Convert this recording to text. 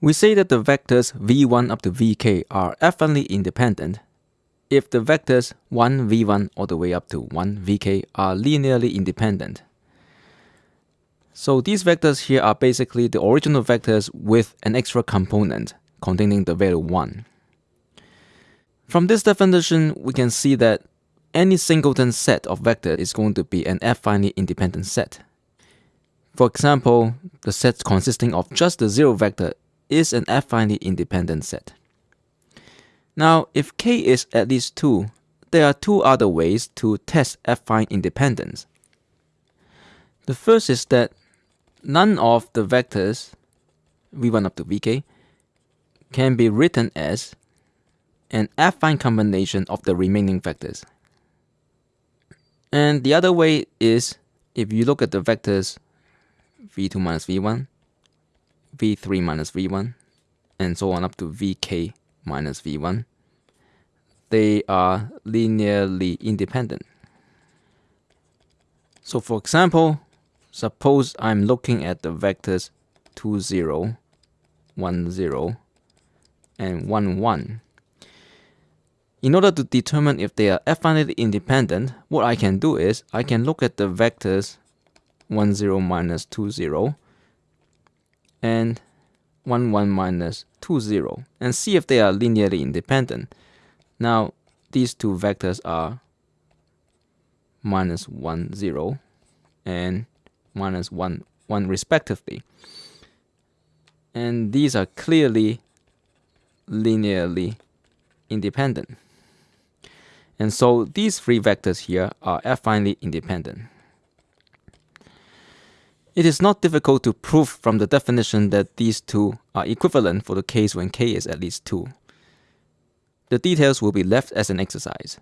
We say that the vectors v1 up to vk are affinely independent if the vectors 1 v1 all the way up to 1 vk are linearly independent. So these vectors here are basically the original vectors with an extra component containing the value 1. From this definition, we can see that any singleton set of vectors is going to be an affinely independent set. For example, the set consisting of just the zero vector is an affinely independent set. Now, if k is at least 2, there are two other ways to test affine independence. The first is that none of the vectors v1 up to vk can be written as an affine combination of the remaining vectors. And the other way is if you look at the vectors v2 minus v1, v3 minus v1, and so on up to vk minus v1, they are linearly independent. So for example, suppose I'm looking at the vectors 2, 0, 1, 0, and 1, 1. In order to determine if they are affinely independent, what I can do is I can look at the vectors 1, 0 minus 2, 0 and 1, 1 minus 2, 0 and see if they are linearly independent. Now, these two vectors are minus 1, 0 and minus 1, 1 respectively. And these are clearly linearly independent. And so these three vectors here are affinely independent. It is not difficult to prove from the definition that these two are equivalent for the case when k is at least 2. The details will be left as an exercise.